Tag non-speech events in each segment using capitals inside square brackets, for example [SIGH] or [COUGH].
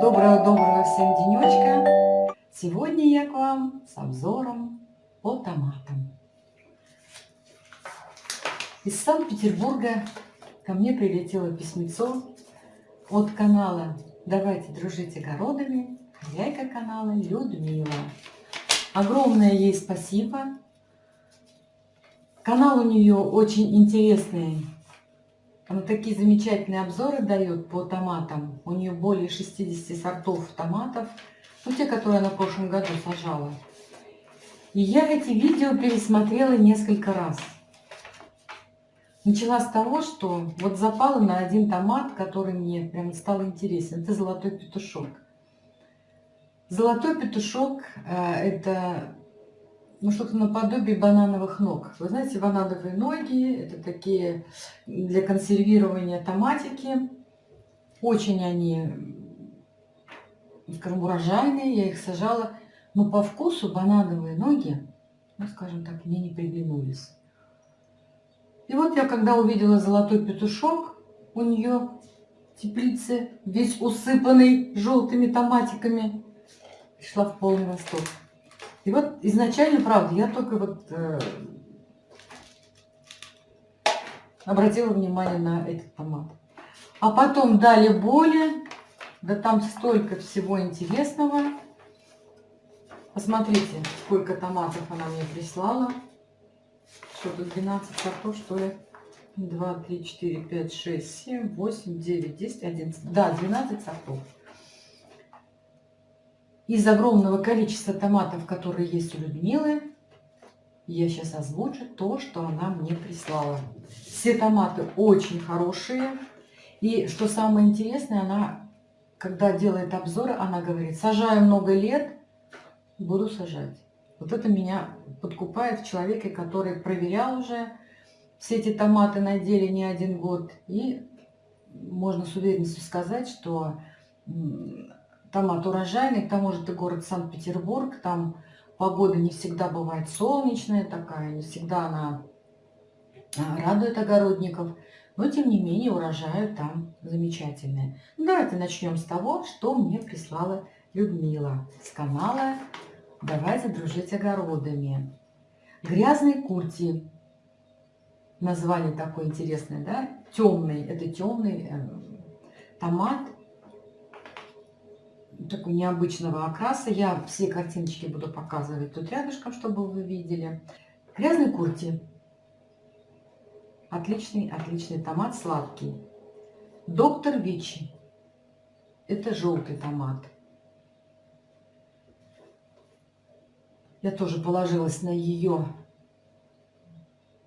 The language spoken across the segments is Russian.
Доброго-доброго всем денечка! Сегодня я к вам с обзором по томатам. Из Санкт-Петербурга ко мне прилетело письмецо от канала «Давайте дружить огородами» хозяйка канала Людмила. Огромное ей спасибо. Канал у нее очень интересный. Она такие замечательные обзоры дает по томатам. У нее более 60 сортов томатов. Ну, те, которые она в прошлом году сажала. И я эти видео пересмотрела несколько раз. Начала с того, что вот запала на один томат, который мне прям стал интересен. Это золотой петушок. Золотой петушок э, – это ну, что-то наподобие банановых ног. Вы знаете, банановые ноги – это такие для консервирования томатики. Очень они, скажем, урожайные. Я их сажала. Но по вкусу банановые ноги, ну, скажем так, мне не приглянулись. И вот я, когда увидела золотой петушок, у нее теплице весь усыпанный желтыми томатиками, пришла в полный восторг. И вот изначально, правда, я только вот э, обратила внимание на этот томат. А потом дали боли, да там столько всего интересного. Посмотрите, сколько томатов она мне прислала. Что тут 12 сортов, что ли? 2, 3, 4, 5, 6, 7, 8, 9, 10, 11. Да, 12 сортов из огромного количества томатов, которые есть у Людмилы, я сейчас озвучу то, что она мне прислала. Все томаты очень хорошие. И что самое интересное, она, когда делает обзоры, она говорит, сажаю много лет, буду сажать. Вот это меня подкупает в человеке, который проверял уже все эти томаты на деле не один год. И можно с уверенностью сказать, что томат урожайный, к тому же это город Санкт-Петербург, там погода не всегда бывает солнечная такая, не всегда она а, радует огородников, но тем не менее урожай там замечательные. Ну, давайте начнем с того, что мне прислала Людмила с канала «Давайте дружить огородами». Грязный курти. Название такое интересное, да? Темный. Это темный э, томат такой необычного окраса. Я все картиночки буду показывать тут рядышком, чтобы вы видели. Грязный курти. Отличный, отличный томат, сладкий. Доктор Вичи. Это желтый томат. Я тоже положилась на ее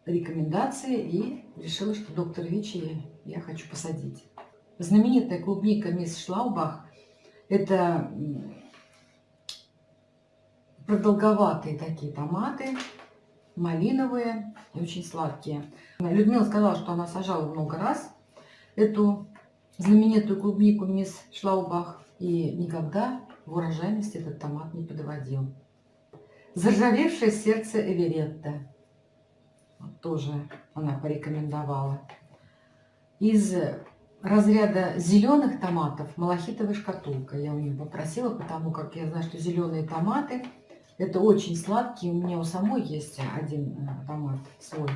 рекомендации и решила, что доктор Вичи я хочу посадить. Знаменитая клубника мисс Шлаубах это продолговатые такие томаты, малиновые очень сладкие. Людмила сказала, что она сажала много раз эту знаменитую клубнику мисс Шлаубах и никогда в урожайности этот томат не подводил. Заржавевшее сердце Эверетта. Тоже она порекомендовала. Из разряда зеленых томатов малахитовая шкатулка. Я у нее попросила, потому как я знаю, что зеленые томаты это очень сладкие. У меня у самой есть один э, томат свой.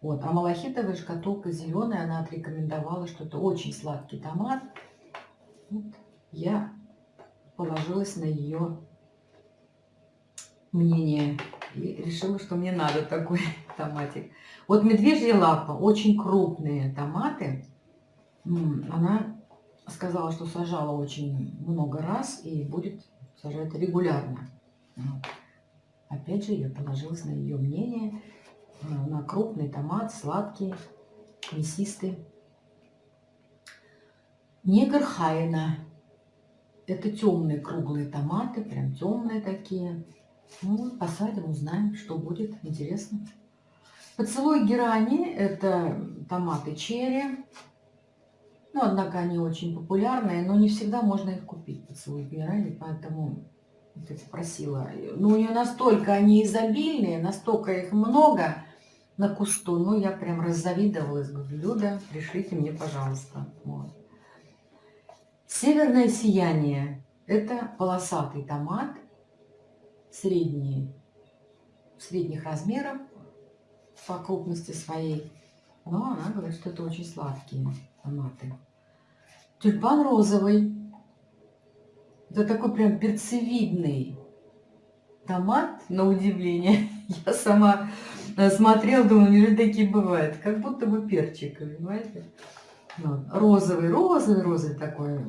Вот. А малахитовая шкатулка зеленая, она отрекомендовала, что это очень сладкий томат. Вот. Я положилась на ее мнение и решила, что мне надо такой [LAUGHS] томатик. Вот медвежья лапа, очень крупные томаты она сказала, что сажала очень много раз и будет сажать регулярно. Опять же, я положилась на ее мнение, на крупный томат, сладкий, мясистый. Негр Хайна. Это темные круглые томаты, прям темные такие. Ну, посадим, узнаем, что будет. Интересно. Поцелуй герани. Это томаты черри. Ну, однако они очень популярные, но не всегда можно их купить, поцелуй генерали, поэтому я спросила. Ну, у нее настолько они изобильные, настолько их много, на кусту. Ну, я прям раззавидовалась. Говорю, Люда, пришлите мне, пожалуйста. Вот. Северное сияние. Это полосатый томат, средний, средних размеров по крупности своей. Но она говорит, что это очень сладкие томаты. Тюльпан розовый. Это такой прям перцевидный томат, на удивление. [LAUGHS] Я сама э, смотрела, думаю, неужели такие бывают? Как будто бы перчик, понимаете? Вот. Розовый, розовый, розовый такой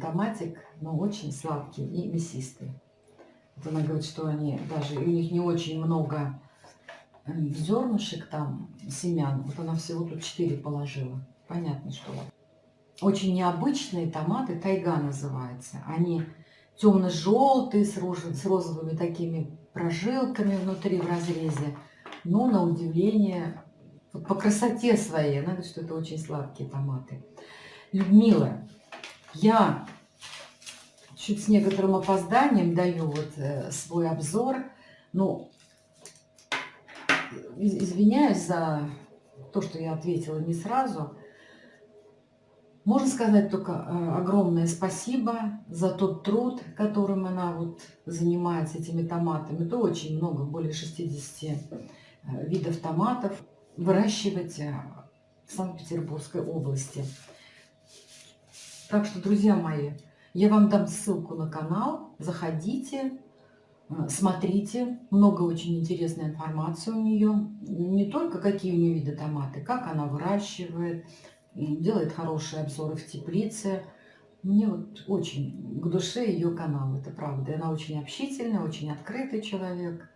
томатик, но очень сладкий и мясистый. Вот она говорит, что они даже, у них не очень много зернышек там, семян. Вот она всего тут 4 положила. Понятно, что очень необычные томаты, тайга называется. Они темно-желтые, с, с розовыми такими прожилками внутри в разрезе. Но на удивление, по красоте своей, надо, что это очень сладкие томаты. Людмила, я чуть с некоторым опозданием даю вот э, свой обзор. Ну, извиняюсь за то, что я ответила не сразу. Можно сказать только э, огромное спасибо за тот труд, которым она вот занимается этими томатами. Это очень много, более 60 э, видов томатов выращивать э, в Санкт-Петербургской области. Так что, друзья мои, я вам дам ссылку на канал, заходите, смотрите, много очень интересной информации у нее. Не только какие у нее виды томаты, как она выращивает, делает хорошие обзоры в теплице. Мне вот очень к душе ее канал, это правда. Она очень общительная, очень открытый человек.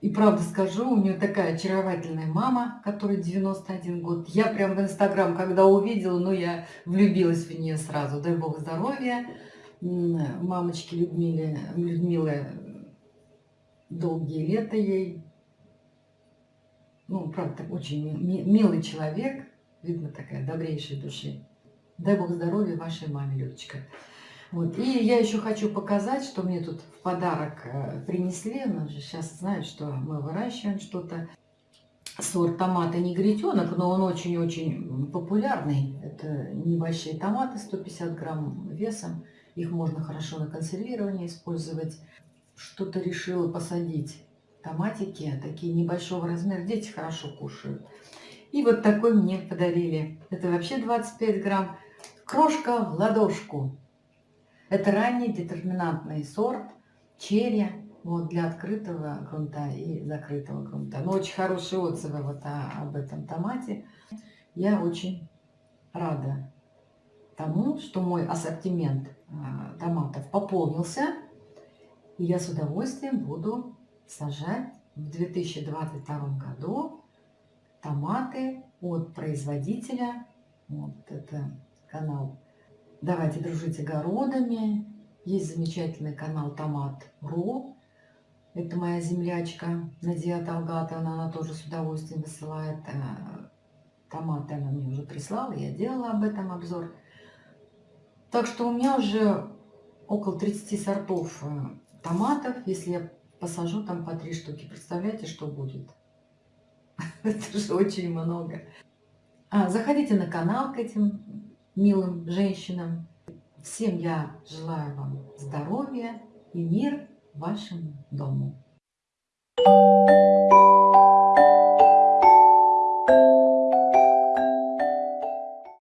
И правда скажу, у нее такая очаровательная мама, которой 91 год. Я прям в Инстаграм, когда увидела, ну, я влюбилась в нее сразу. Дай Бог здоровья. Мамочки Людмиле, Людмилы долгие лета ей. Ну, правда, очень милый человек. Видно, такая добрейшей души. Дай Бог здоровья вашей маме, Людочка. Вот. И я еще хочу показать, что мне тут в подарок э, принесли. Ну, сейчас знают, что мы выращиваем что-то. Сорт томата негритенок, но он очень-очень популярный. Это небольшие томаты, 150 грамм весом. Их можно хорошо на консервирование использовать. Что-то решила посадить. Томатики такие небольшого размера. Дети хорошо кушают. И вот такой мне подарили. Это вообще 25 грамм. Крошка в ладошку. Это ранний детерминантный сорт черри вот, для открытого грунта и закрытого грунта. Но очень хорошие отзывы вот о, об этом томате. Я очень рада тому, что мой ассортимент а, томатов пополнился. И я с удовольствием буду сажать в 2022 году томаты от производителя. Вот это канал «Давайте дружить огородами». Есть замечательный канал «Томат.ру». Это моя землячка Надия Талгатовна, она тоже с удовольствием высылает э, томаты. Она мне уже прислала, я делала об этом обзор. Так что у меня уже около 30 сортов э, томатов. Если я посажу там по три штуки, представляете, что будет? [LAUGHS] Это же очень много. А, заходите на канал к этим милым женщинам. Всем я желаю вам здоровья и мир вашему дому. Thank you.